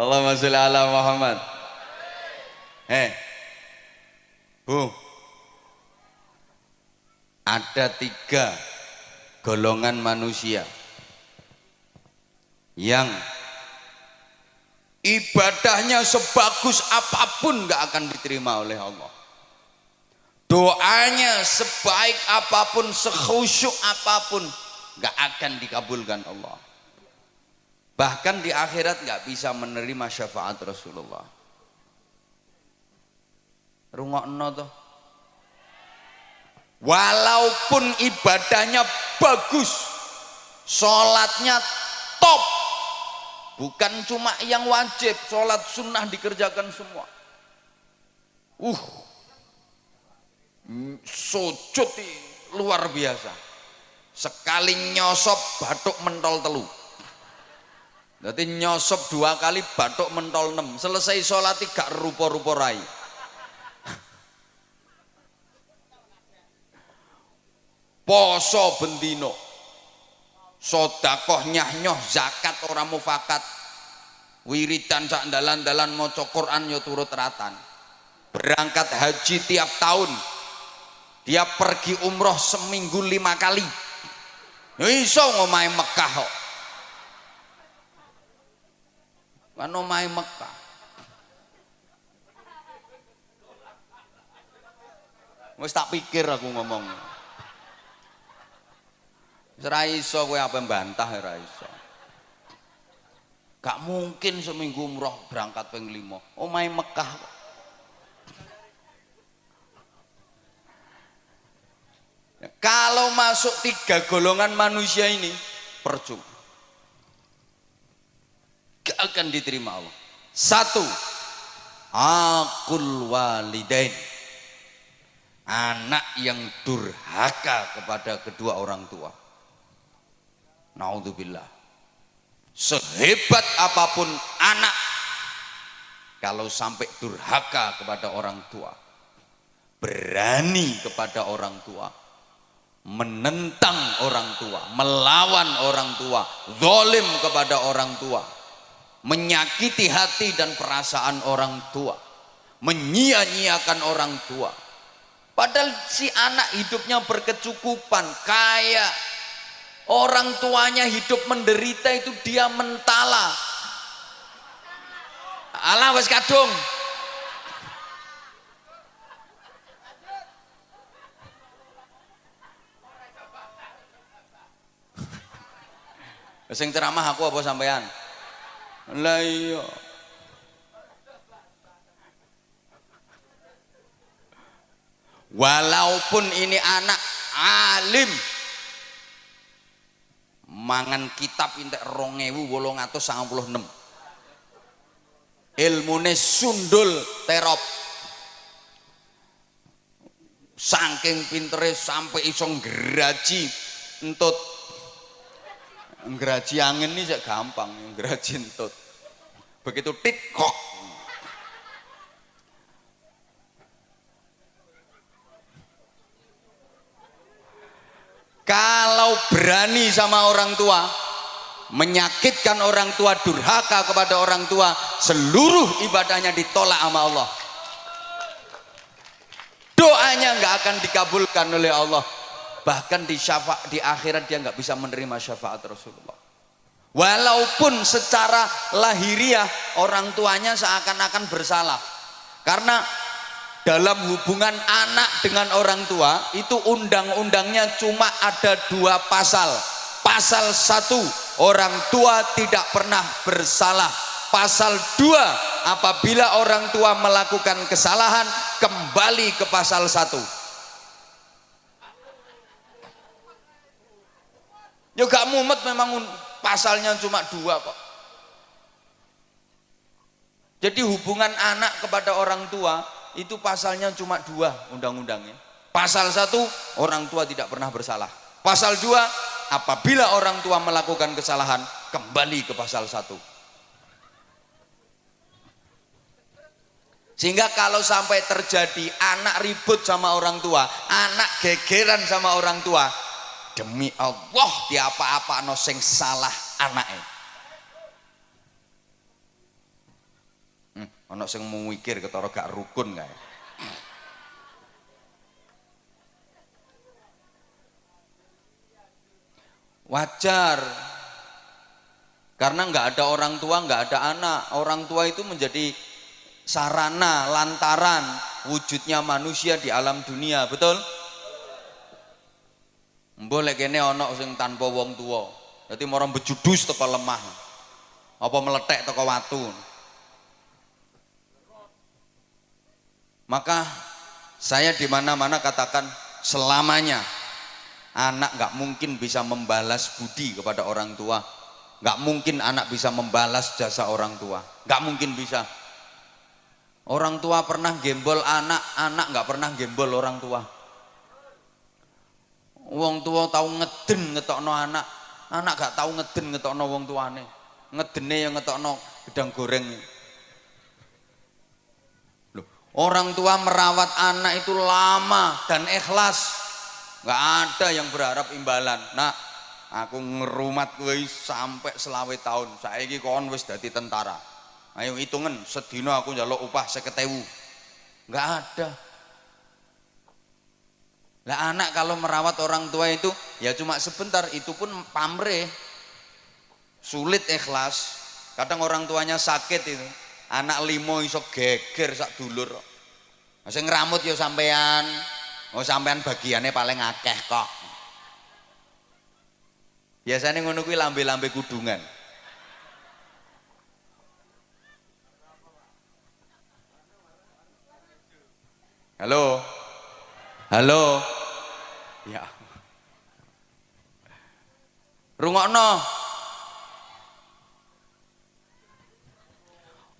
Allahumma sholli ala Muhammad. Eh, Bu, ada tiga golongan manusia yang ibadahnya sebagus apa pun nggak akan diterima oleh Allah. Doanya sebaik apa pun, sekhusyuk apa pun, nggak akan dikabulkan Allah. Bahkan di akhirat nggak bisa menerima syafaat Rasulullah. Rungokno tuh. Walaupun ibadahnya bagus, sholatnya top, bukan cuma yang wajib, sholat sunnah dikerjakan semua. Uh, sujud luar biasa. Sekali nyosop batuk mentol telu. Jadi nyosop dua kali batuk mentol enam. Selesai sholat tiga rupo-rupo rai. poso bendino. Sodakoh nyah zakat orang mufakat. Wiridan sak dalan-dalan maca Quran yo turut ratan. Berangkat haji tiap tahun. Dia pergi umroh seminggu lima kali. Iso ngomai Mekah kok kan ngomai Mekah wis tak pikir aku ngomong Ora iso kowe apa bantah ora iso. Gak mungkin seminggu umroh berangkat ping 5. Omahe Mekah. Ya, kalau masuk tiga golongan manusia ini percuma. Gak akan diterima Allah. Satu, akul walidain. Anak yang durhaka kepada kedua orang tua. Naudzubillah. Sehebat apa pun anak kalau sampai durhaka kepada orang tua, berani kepada orang tua, menentang orang tua, melawan orang tua, zalim kepada orang tua, menyakiti hati dan perasaan orang tua, menyia-nyiakan orang tua. Padahal si anak hidupnya berkecukupan, kaya, Orang tuanya hidup menderita itu dia mentala. Allah wes kadung. Sing ceramah aku apa sampean? Lah iya. Walaupun ini anak alim, mangan kitab entek 2896 ilmune sundul terop. Saking pintere sampai iso ngraji entut. Ngraji angin ini gampang ngraji entut begitu tit kok. Kalau berani sama orang tua menyakitkan orang tua durhaka kepada orang tua seluruh ibadahnya ditolak sama Allah. Doanya nggak akan dikabulkan oleh Allah. Bahkan di syafa di akhirat dia nggak bisa menerima syafaat Rasulullah walaupun secara lahiriah orang tuanya seakan-akan bersalah. Karena dalam hubungan anak dengan orang tua itu undang-undangnya cuma ada dua pasal. Pasal satu orang tua tidak pernah bersalah. Pasal dua apabila orang tua melakukan kesalahan kembali ke pasal satu. Gak mumet memang pasalnya cuma dua kok jadi hubungan anak kepada orang tua itu pasalnya cuma dua undang-undangnya. Pasal satu, orang tua tidak pernah bersalah. Pasal dua, apabila orang tua melakukan kesalahan, kembali ke pasal satu. Sehingga kalau sampai terjadi anak ribut sama orang tua, anak gegeran sama orang tua, demi Allah di apa-apa no sing salah anaknya. Ono sing mikir ketara gak rukun kae. Wajar. Karena nggak ada orang tua, nggak ada anak. Orang tua itu menjadi sarana, lantaran wujudnya manusia di alam dunia, betul? Boleh kene ono sing tanpa wong tua. Jadi orang bejudus teko lemah. Apa meletek teko watu. Maka saya di mana-mana katakan selamanya anak nggak mungkin bisa membalas budi kepada orang tua. Nggak mungkin anak bisa membalas jasa orang tua. Nggak mungkin bisa. Orang tua pernah gembol anak, anak nggak pernah gembol orang tua. Wong tua tahu ngeden ngetokno anak, anak gak tahu ngeden ngetokno wong tuane. Ngedene yang ngetokno gedang goreng. Loh, orang tua merawat anak itu lama dan ikhlas. Gak ada yang berharap imbalan. Nah, aku ngerumat gue sampai selawe tahun. Saya kon wis dadi tentara. Ayo hitungan sedino aku njaluk upah seketewu. Gak ada. Lah anak kalau merawat orang tua itu ya cuma sebentar, itu pun pamrih. Sulit ikhlas. Kadang orang tuanya sakit itu. Anak limo iso geger sak dulur. Sing ngramut ya sampean. Oh sampean bagiannya paling akeh kok. Biasanya ngono kuwi lambe-lambe kudungan. Halo. Halo. Ya. Rungokno.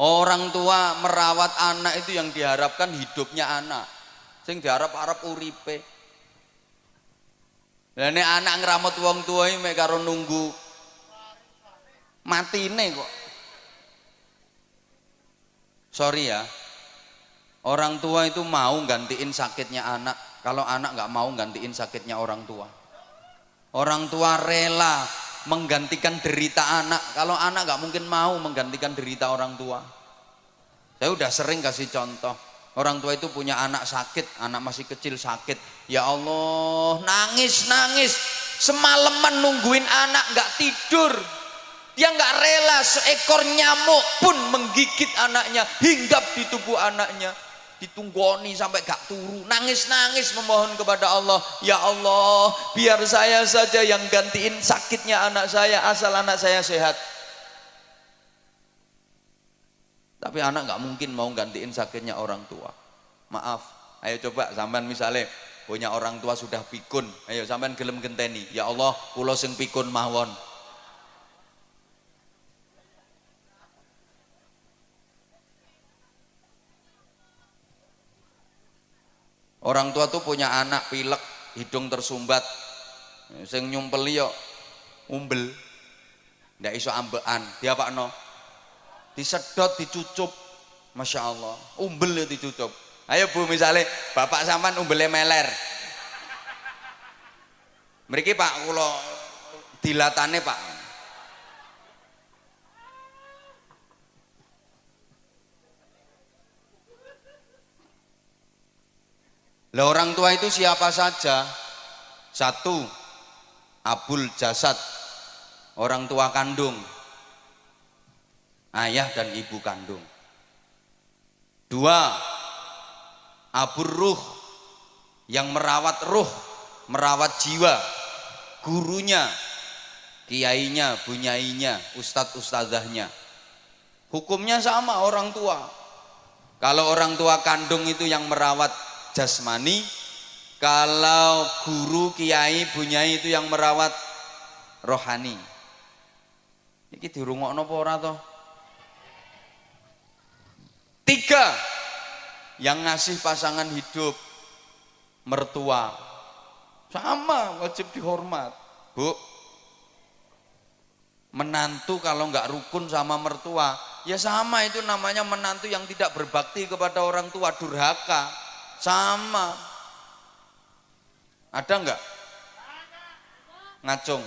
Orang tua merawat anak itu yang diharapkan hidupnya anak. Sing diharap-harap uripe. Lah nek anak ngramut wong tua iki mek karo nunggu matine kok. Sorry ya, Orang tua itu mau gantiin sakitnya anak, kalau anak nggak mau gantiin sakitnya orang tua. Orang tua rela menggantikan derita anak, kalau anak nggak mungkin mau menggantikan derita orang tua. Saya udah sering kasih contoh, orang tua itu punya anak sakit, anak masih kecil sakit. Ya Allah, nangis nangis, semalaman nungguin anak nggak tidur, dia nggak rela seekor nyamuk pun menggigit anaknya, hinggap di tubuh anaknya ditunggoni sampai gak turu. Nangis-nangis memohon kepada Allah ya Allah biar saya saja yang gantiin sakitnya anak saya asal anak saya sehat. Tapi anak gak mungkin mau gantiin sakitnya orang tua. Maaf ayo coba sampean misalnya punya orang tua sudah pikun ayo sampean gelem genteni ya Allah pulau sing pikun mawon Orang tua tuh punya anak pilek, hidung tersumbat. Sing nyumpeli yo umbel. Ndak iso ambekan. Dia Pak No. Disedot, dicucup. Masya Allah. Umbel ya dicucup. Ayo Bu misalnya bapak sampan umbelnya meler. Mereka Pak kalau dilatannya Pak Lah orang tua itu siapa saja? Satu, abul jasad, orang tua kandung, ayah dan ibu kandung. Dua, abur ruh, yang merawat ruh, merawat jiwa, gurunya, kiainya, bunyainya, ustadz ustazahnya. Hukumnya sama orang tua. Kalau orang tua kandung itu yang merawat jasmani. Kalau guru kiai bunyai itu yang merawat rohani. Ini dirungokno apa ora toh? Tiga. Yang ngasih pasangan hidup mertua. Sama wajib dihormat. Bu menantu kalau nggak rukun sama mertua. Ya sama itu namanya menantu yang tidak berbakti kepada orang tua. Durhaka sama. Ada enggak? Ngacung.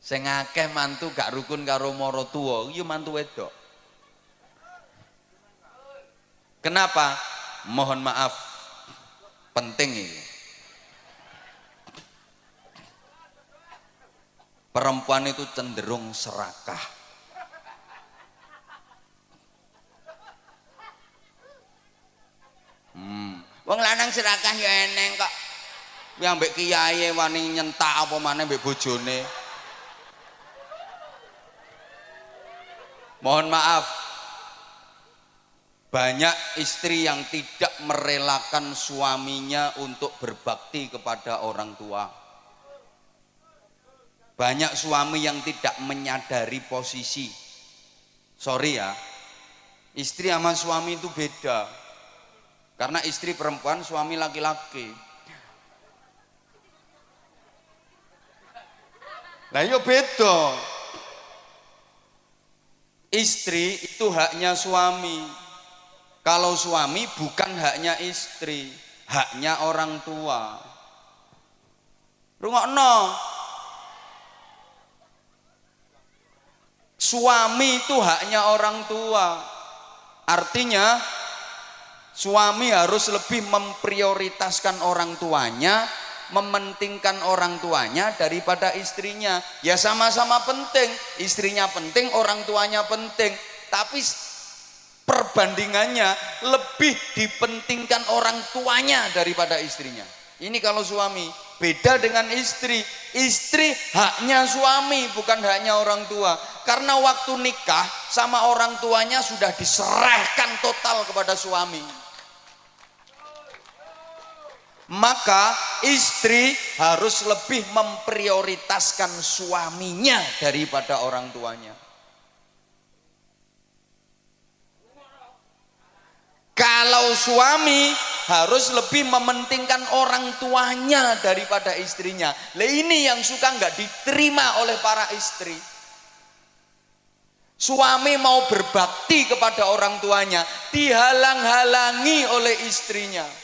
Sing akeh mantu gak rukun karo mara tuwa, iya mantu wedok. Kenapa? Mohon maaf. Penting ini. Perempuan itu cenderung serakah. Hmm. Wong lanang serakah ya eneng kok. Yang mbek kiai wani nyentak apa maneh mbek bojone. Mohon maaf. Banyak istri yang tidak merelakan suaminya untuk berbakti kepada orang tua. Banyak suami yang tidak menyadari posisi. Sorry ya. Istri sama suami itu beda. Karena istri perempuan, suami laki-laki. Yo iya beda. Istri itu haknya suami. Kalau suami bukan haknya istri, haknya orang tua. Rungokno. Suami itu haknya orang tua. Artinya suami harus lebih memprioritaskan orang tuanya mementingkan orang tuanya daripada istrinya. Ya sama-sama penting, istrinya penting, orang tuanya penting. Tapi perbandingannya lebih dipentingkan orang tuanya daripada istrinya. Ini kalau suami, beda dengan istri. Istri haknya suami, bukan haknya orang tua. Karena waktu nikah sama orang tuanya sudah diserahkan total kepada suami maka istri harus lebih memprioritaskan suaminya daripada orang tuanya. Kalau suami harus lebih mementingkan orang tuanya daripada istrinya. Ini yang suka nggak diterima oleh para istri. Suami mau berbakti kepada orang tuanya, dihalang-halangi oleh istrinya.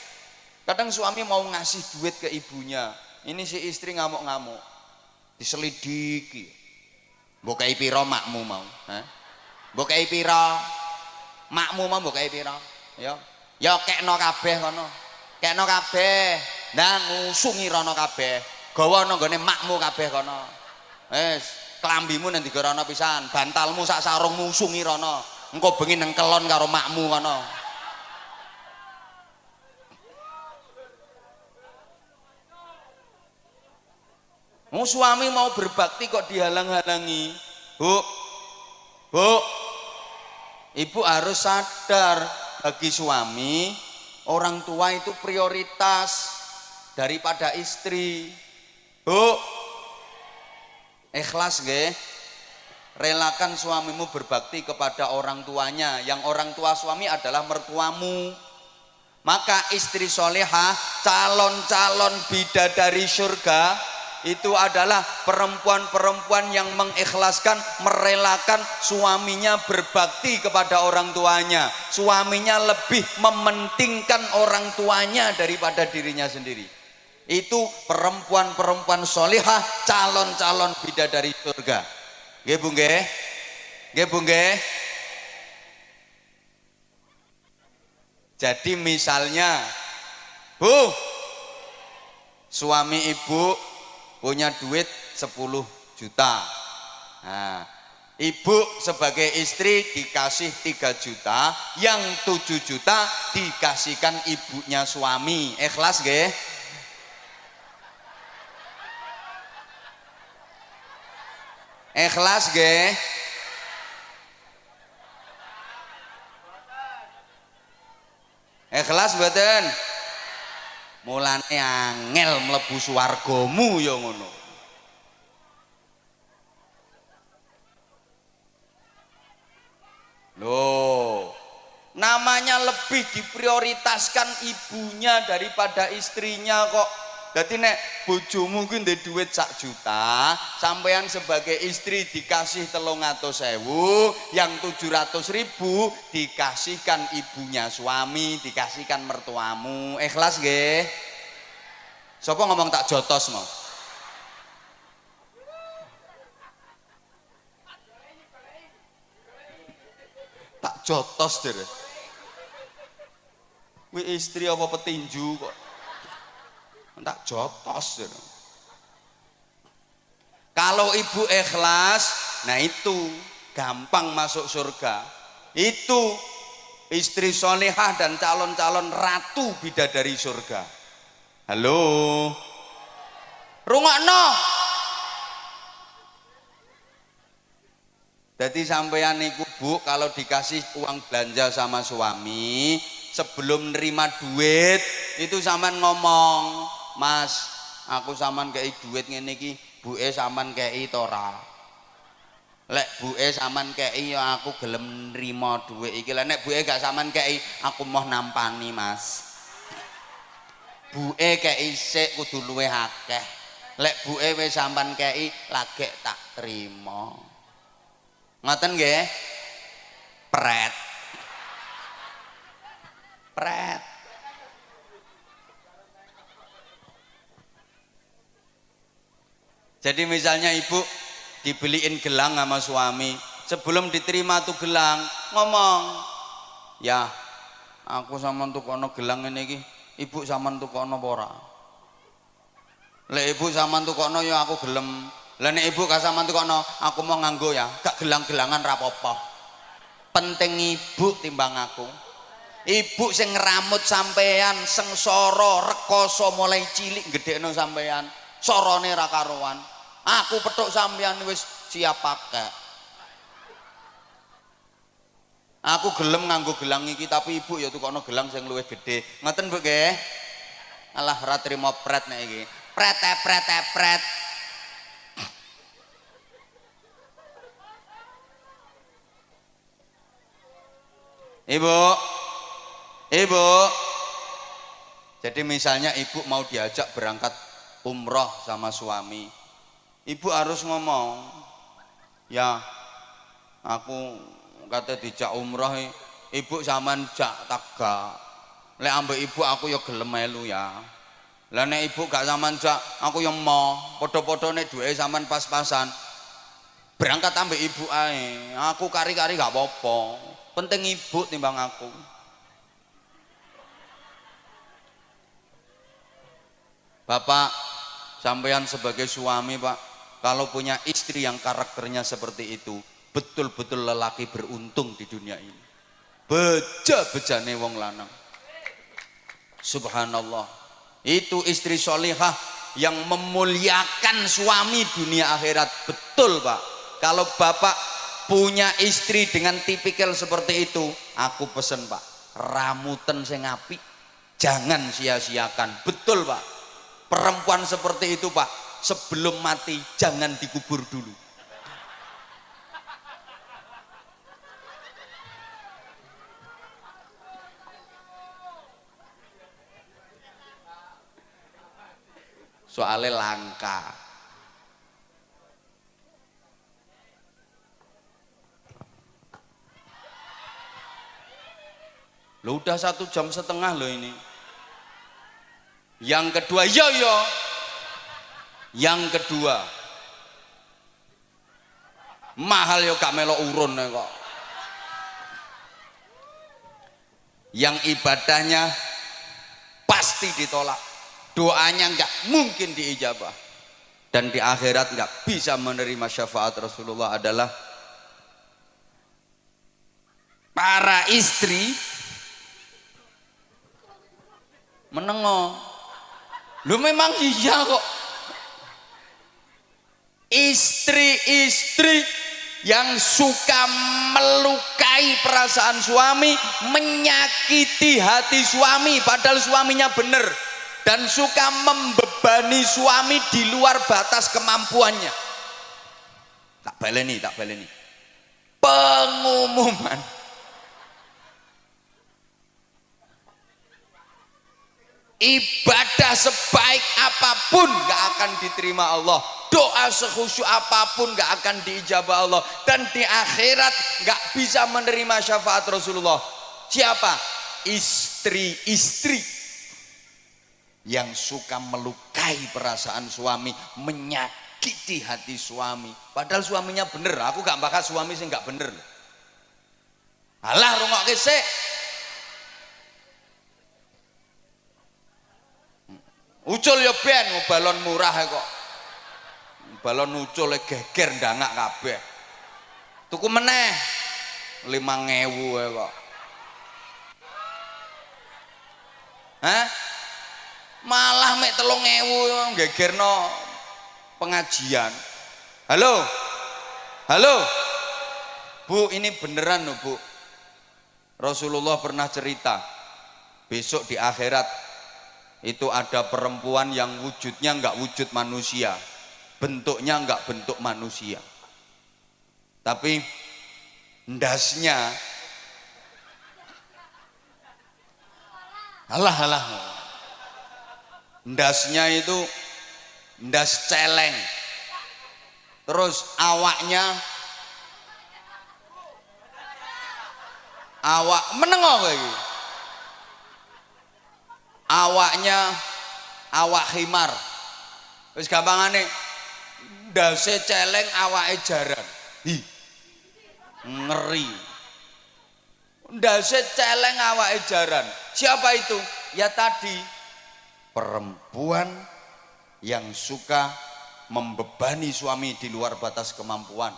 Kadang suami mau ngasih duit ke ibunya. Ini si istri ngamuk-ngamuk. Diselidiki. Bukai piro makmu mau. Bukai piro. Makmu mau bukai piro. Ya. Ya kekno kabeh kono. Kekno kabeh. Nah ngusungi rono kabeh. Gawa nonggone makmu kabeh kono. Wis, kelambimu nanti rono pisan, bantalmu sak sarung musungi rono. Engko bengi nang kelon karo makmu kono. Mau suami mau berbakti kok dihalang-halangi. Bu, bu, ibu harus sadar bagi suami orang tua itu prioritas daripada istri. Bu, ikhlas ge, relakan suamimu berbakti kepada orang tuanya. Yang orang tua suami adalah mertuamu. Maka istri solehah, calon-calon bidadari surga, itu adalah perempuan-perempuan yang mengikhlaskan, merelakan suaminya berbakti kepada orang tuanya. Suaminya lebih mementingkan orang tuanya daripada dirinya sendiri. Itu perempuan-perempuan solihah, calon-calon bidadari surga. Nggih Bu nggih? Jadi misalnya, Bu, suami ibu punya duit 10 juta nah, ibu sebagai istri dikasih 3 juta yang 7 juta dikasihkan ibunya suami ikhlas gak? ikhlas gak? ikhlas betul mulane angel mlebu swargamu ya ngono Loh, namanya lebih diprioritaskan ibunya daripada istrinya kok. Jadi nek bojomu kuwi ndek dhuwit sak juta, sampean sebagai istri dikasih telung atau sewu, yang tujuh ratus ribu dikasihkan ibunya suami, dikasihkan mertuamu. Ikhlas nggih? Sopo ngomong tak jotos mau? Tak jotos deh, Kuwi istri apa petinju kok? Tak jotos deh kalau ibu ikhlas nah itu gampang masuk surga. Itu istri solehah dan calon-calon ratu bidadari surga. Halo? Rungokno! Jadi sampean iku bu kalau dikasih uang belanja sama suami sebelum nerima duit itu sampean ngomong mas aku saman kayak duit ngene iki buke saman kayak tora lek buke saman kayak ya aku gelem nerima duit iki. Lek nek buke gak saman kayak aku mau nampani mas. Buke kayak isik kudu luwe akeh. Lek buke wis sampean kei lagek tak terima ngoten nggih? Pret. Pret jadi misalnya ibu dibeliin gelang sama suami sebelum diterima tuh gelang ngomong ya aku sama tuh kono gelang ini ibu sama tuh kono pora Lek ibu sampean tukokno ya aku gelem. Nek ibu gak sampean tukokno, aku mau nganggo ya, gak gelang-gelangan rapopo. Penting ibu timbang aku. Ibu sing ngeramut sampean, sengsara, rekoso mulai cilik gedhekno sampean. Sorone ra karuan. Aku petuk sampean wis siap pakai. Aku gelem nganggo gelang iki tapi ibu ya tukokno gelang sing luwih gedhe. Ngoten Bu nggih? Alah ra trimo pret nek iki pret pret pret Ibu, ibu. Jadi misalnya ibu mau diajak berangkat umroh sama suami, ibu harus ngomong, ya aku kata dijak umroh, ibu zaman jak taga. Lek ambek ibu aku ya gelem melu ya. Lah nek ibu gak sampean jak, aku yang mau padha nek duwe sampean pas-pasan. Berangkat ambek ibu ae. Aku kari-kari gak apa-apa. Penting ibu timbang aku. Bapak, sampean sebagai suami, Pak, kalau punya istri yang karakternya seperti itu, betul-betul lelaki beruntung di dunia ini. Beja-bejane wong lanang. Subhanallah. Itu istri solihah yang memuliakan suami dunia akhirat. Betul pak. Kalau bapak punya istri dengan tipikal seperti itu aku pesen pak ramutan sing api jangan sia-siakan. Betul pak. Perempuan seperti itu pak sebelum mati jangan dikubur dulu. Soalnya langka. Lo udah satu jam setengah loh ini. Yang kedua yo yo yang kedua mahal yo gak melo urun kok. Yang ibadahnya pasti ditolak doanya nggak mungkin diijabah dan di akhirat nggak bisa menerima syafaat Rasulullah adalah para istri menengok. Lu memang iya kok istri-istri yang suka melukai perasaan suami menyakiti hati suami padahal suaminya benar dan suka membebani suami di luar batas kemampuannya. Tak baleni tak baleni. Pengumuman ibadah sebaik apa pun gak akan diterima Allah doa sekhusyuk apa pun gak akan diijabah Allah dan di akhirat gak bisa menerima syafaat Rasulullah siapa istri-istri yang suka melukai perasaan suami, menyakiti hati suami. Padahal suaminya bener, aku gak bakal suami sih gak bener. Alah rungokke sik. Ucul ya ben balon murah kok. Balon ucul e geger ndangak kabeh. Tuku meneh 5000 kok. Hah? Malah mek 3000 gegerno pengajian. Halo? Halo? Bu, ini beneran loh, Bu. Rasulullah pernah cerita, besok di akhirat itu ada perempuan yang wujudnya enggak wujud manusia, bentuknya enggak bentuk manusia. Tapi ndasnya Alah alah. Ndasnya itu ndas celeng. Terus awaknya awak menengok lagi awaknya awak himar wis gampangane ndase celeng awake jaran hi. Ngeri. Ndase celeng awake jaran siapa itu? Ya tadi. Perempuan yang suka membebani suami di luar batas kemampuan.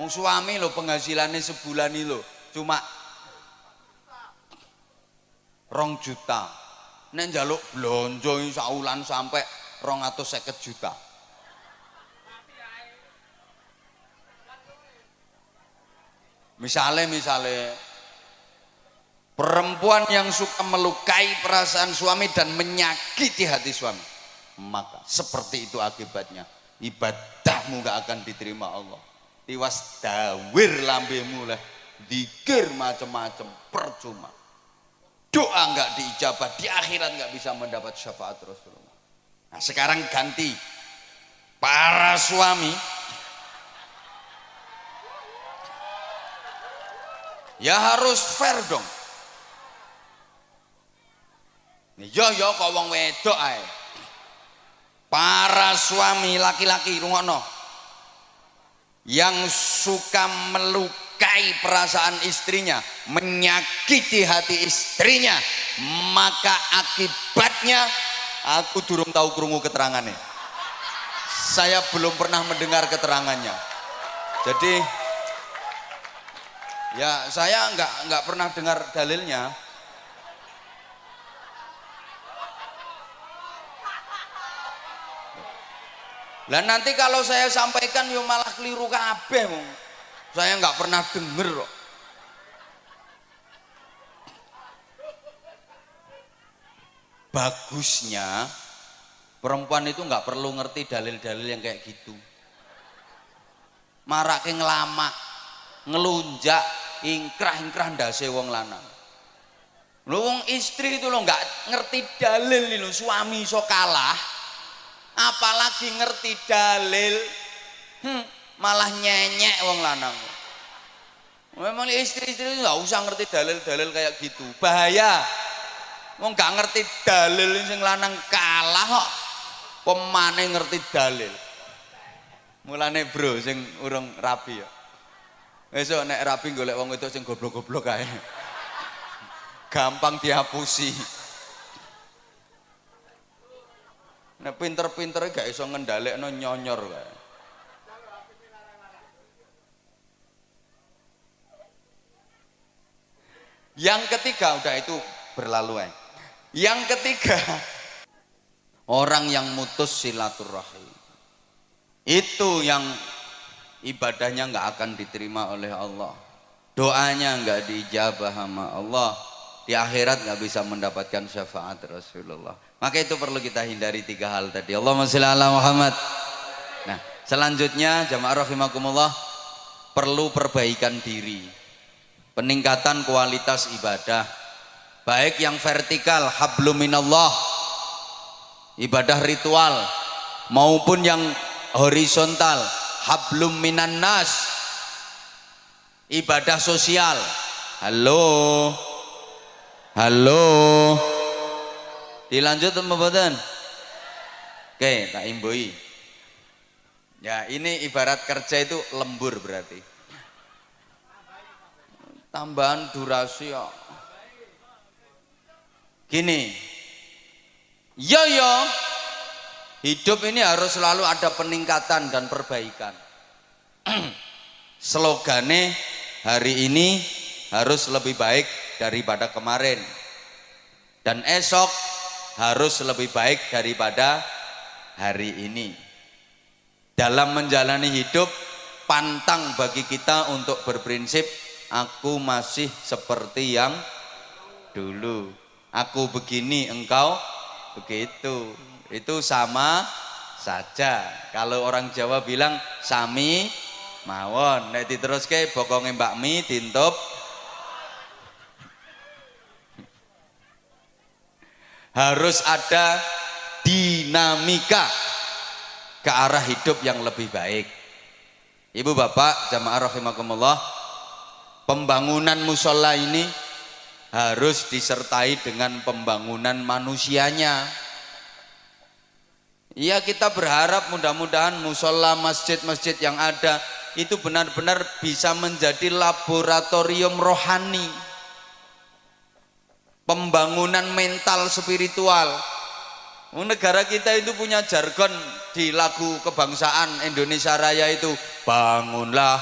Wong suami lo penghasilannya sebulan ini lo cuma rong juta nek njaluk blonjo saulan atau seket juta. Misalnya misalnya perempuan yang suka melukai perasaan suami dan menyakiti hati suami maka seperti itu akibatnya. Ibadahmu gak akan diterima Allah. Tiwas dawir lambemu lah dikir macam-macam percuma doa nggak diijabah di akhirat nggak bisa mendapat syafaat Rasulullah. Nah sekarang ganti. Para suami. Ya harus fair dong. Yo yo kok wong wedok ae? Para suami laki-laki rungokno. Yang suka meluk melukai perasaan istrinya, menyakiti hati istrinya, maka akibatnya aku durung tahu kerungu keterangannya. Saya belum pernah mendengar keterangannya. Jadi ya saya nggak nggak pernah dengar dalilnya. Lah nanti kalau saya sampaikan yo malah keliru kabeh saya nggak pernah denger kok. Bagusnya perempuan itu nggak perlu ngerti dalil-dalil yang kayak gitu. Marak ngelama, ngelunjak, ingkrah-ingkrah ndase wong lanang. Wong istri itu lo nggak ngerti dalil lo suami so kalah, apalagi ngerti dalil. Hmm, malah nyenyek wong lanang. Memang istri-istri nggak usah ngerti dalil-dalil kayak gitu. Bahaya. Wong gak ngerti dalil sing lanang kalah kok. Pemane ngerti dalil. Mulane bro sing urung rapi ya. Besok nek rapi golek wong itu sing goblok-goblok kae gampang dihapusi. Nek pinter-pinter gak iso ngendalekno nyonyor kae Yang ketiga udah itu berlalu ya. Yang ketiga orang yang mutus silaturahim. Itu yang ibadahnya nggak akan diterima oleh Allah. Doanya nggak dijabah sama Allah. Di akhirat nggak bisa mendapatkan syafaat Rasulullah. Maka itu perlu kita hindari tiga hal tadi. Allahumma sholli ala Muhammad. Nah, selanjutnya jamaah rahimakumullah perlu perbaikan diri peningkatan kualitas ibadah baik yang vertikal hablum minallah ibadah ritual maupun yang horizontal hablum minan nas ibadah sosial. Halo? Halo? Dilanjut mboten? Oke tak imbui ya ini ibarat kerja itu lembur berarti tambahan durasi ya. Gini, yo yo, hidup ini harus selalu ada peningkatan dan perbaikan. Slogane hari ini harus lebih baik daripada kemarin. Dan esok harus lebih baik daripada hari ini. Dalam menjalani hidup, pantang bagi kita untuk berprinsip aku masih seperti yang dulu. Aku begini, engkau begitu. Itu sama saja. Kalau orang Jawa bilang sami mawon, nek diteruske bokonge Mbak Mi dintup harus ada dinamika ke arah hidup yang lebih baik. Ibu bapak jamaah rahimakumullah pembangunan musola ini harus disertai dengan pembangunan manusianya. Ya kita berharap mudah-mudahan musola masjid-masjid yang ada itu benar-benar bisa menjadi laboratorium rohani. Pembangunan mental spiritual. Negara kita itu punya jargon di lagu kebangsaan Indonesia Raya itu bangunlah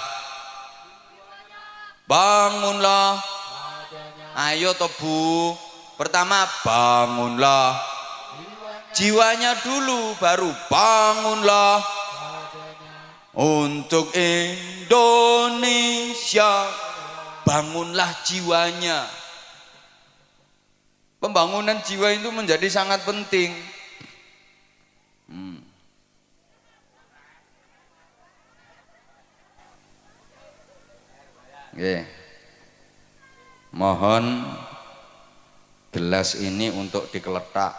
bangunlah. Ayo tobu pertama bangunlah. Jiwanya dulu baru bangunlah. Untuk Indonesia bangunlah jiwanya. Pembangunan jiwa itu menjadi sangat penting. Hmm. Okay. Mohon gelas ini untuk dikeletak.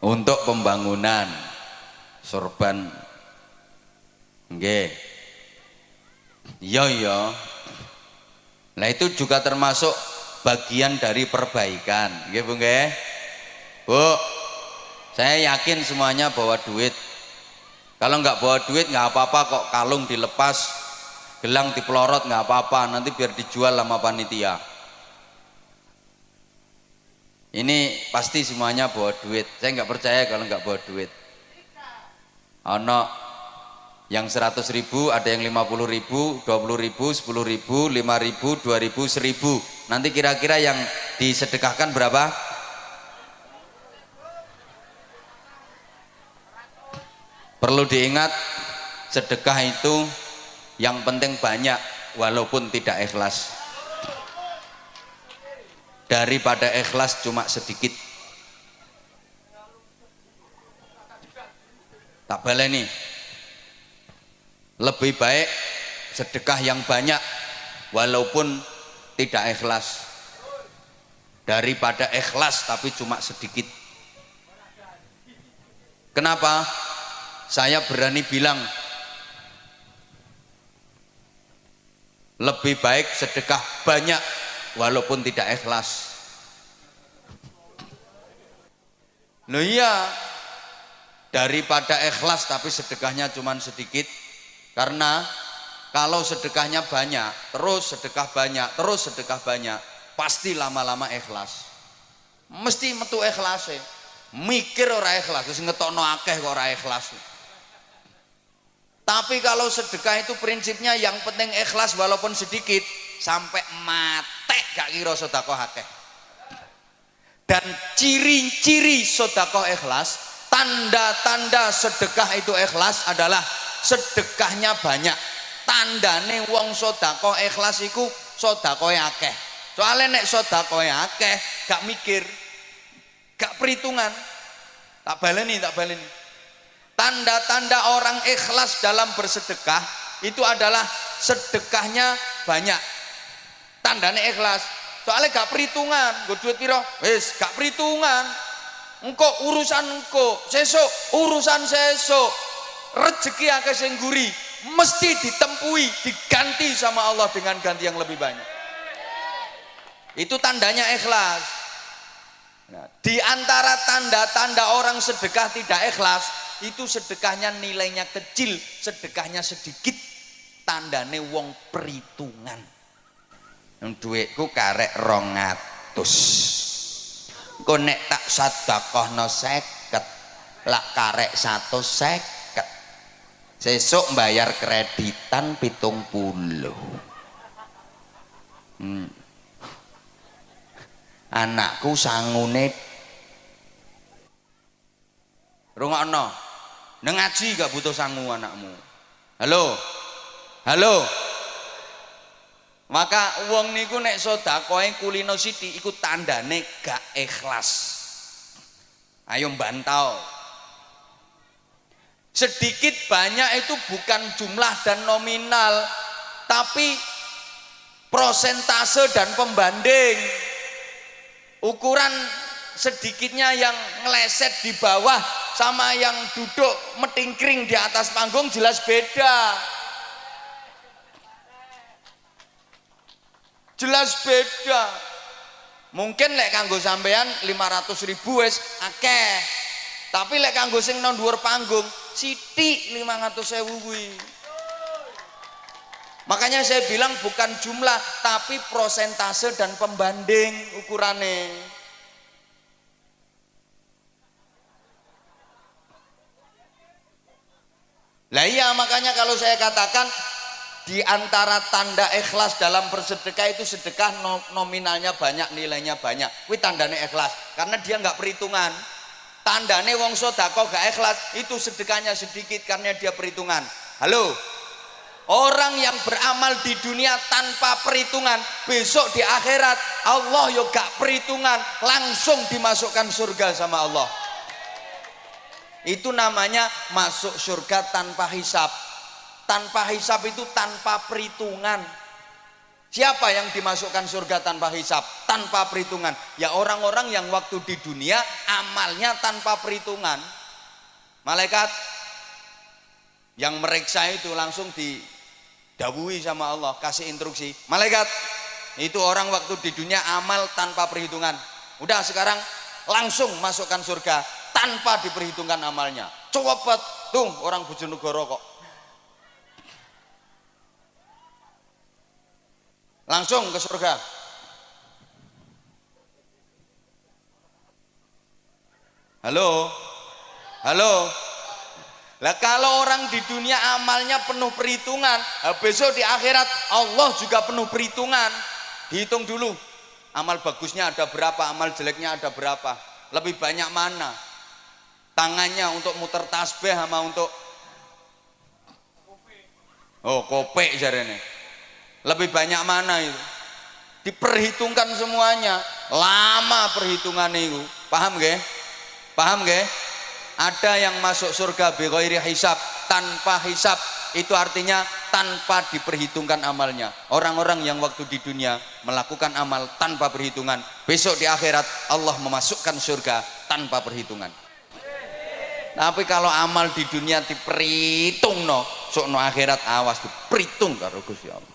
Untuk pembangunan sorban. Nggih. Iya iya. Nah itu juga termasuk bagian dari perbaikan. Nggih Bu. Bu, saya yakin semuanya bawa duit kalau nggak bawa duit nggak apa-apa kok kalung dilepas, gelang dipelorot nggak apa-apa, nanti biar dijual sama panitia. Ini pasti semuanya bawa duit. Saya nggak percaya kalau nggak bawa duit. Ono yang 100 ribu, ada yang 50 ribu, 20 ribu, 10 ribu, 5 ribu, 2 ribu, 1000. Nanti kira-kira yang disedekahkan berapa? Perlu diingat sedekah itu yang penting banyak walaupun tidak ikhlas. Daripada ikhlas cuma sedikit. Tak baleni. Lebih baik sedekah yang banyak walaupun tidak ikhlas daripada ikhlas tapi cuma sedikit. Kenapa? Saya berani bilang lebih baik sedekah banyak walaupun tidak ikhlas. Nah iya daripada ikhlas tapi sedekahnya cuma sedikit. Karena kalau sedekahnya banyak terus sedekah banyak terus sedekah banyak pasti lama-lama ikhlas. Mesti metu ikhlas ya mikir ora ikhlas terus ngetokno akeh kok ora ikhlas tapi kalau sedekah itu prinsipnya yang penting ikhlas walaupun sedikit sampai mate gak kira sodakoh akeh. Dan ciri-ciri sodakoh ikhlas, tanda-tanda sedekah itu ikhlas adalah sedekahnya banyak. Tandane wong sodakoh ikhlas iku sodakoh akeh. Soalnya nek sodakoh akeh gak mikir, gak perhitungan. Tak baleni, tak baleni Tanda-tanda orang ikhlas dalam bersedekah itu adalah sedekahnya banyak. Tandanya ikhlas. Soalnya gak perhitungan, gue duit piro, wis gak perhitungan. Engko urusan engko, sesok urusan sesok. Rezeki akeh sing guri mesti ditempui, diganti sama Allah dengan ganti yang lebih banyak. Itu tandanya ikhlas. Nah, di antara tanda-tanda orang sedekah tidak ikhlas itu sedekahnya nilainya kecil sedekahnya sedikit tandane wong perhitungan. Duitku karek rongatus kau nek tak no seket lak karek satu seket. Sesuk bayar kreditan pitung puluh. Hmm. anakku sangune rungokno neng ngaji gak butuh sangu anakmu. Halo? Halo? Maka uang niku nek sedakoe kulino siti ikut tandane gak ikhlas. Ayo bantau sedikit banyak itu bukan jumlah dan nominal tapi prosentase dan pembanding. Ukuran sedikitnya yang ngeleset di bawah sama yang duduk metingkring di atas panggung jelas beda. Jelas beda. Mungkin lek kanggo sampean 500 ribu wes akeh. Tapi lek kanggo sing nang dhuwur panggung sithik 500 ewu kuwi. Makanya saya bilang bukan jumlah tapi prosentase dan pembanding ukurannya lah iya makanya kalau saya katakan di antara tanda ikhlas dalam bersedekah itu sedekah nominalnya banyak nilainya banyak. Kuwi tandane ikhlas karena dia nggak perhitungan. Tandane wong sodako gak ikhlas itu sedekahnya sedikit karena dia perhitungan. Halo? Orang yang beramal di dunia tanpa perhitungan besok di akhirat Allah yo gak perhitungan langsung dimasukkan surga sama Allah itu namanya masuk surga tanpa hisap. Tanpa hisap itu tanpa perhitungan. Siapa yang dimasukkan surga tanpa hisap? Tanpa perhitungan. Ya orang-orang yang waktu di dunia amalnya tanpa perhitungan. Malaikat yang meriksa itu langsung didawui sama Allah kasih instruksi. Malaikat itu orang waktu di dunia amal tanpa perhitungan. Udah sekarang langsung masukkan surga tanpa diperhitungkan amalnya. Coba tuh orang Bojonegoro kok. Langsung ke surga. Halo? Halo? Lah kalau orang di dunia amalnya penuh perhitungan besok di akhirat Allah juga penuh perhitungan. Dihitung dulu amal bagusnya ada berapa amal jeleknya ada berapa lebih banyak mana tangannya untuk muter tasbih sama untuk oh kopek jarene. Lebih banyak mana itu? Diperhitungkan semuanya. Lama perhitungan itu. Paham gak paham gak ada yang masuk surga bighairi hisab tanpa hisab. Itu artinya tanpa diperhitungkan amalnya. Orang-orang yang waktu di dunia melakukan amal tanpa perhitungan besok di akhirat Allah memasukkan surga tanpa perhitungan tapi kalau amal di dunia diperhitung no sok no akhirat awas diperhitung karo Gusti Allah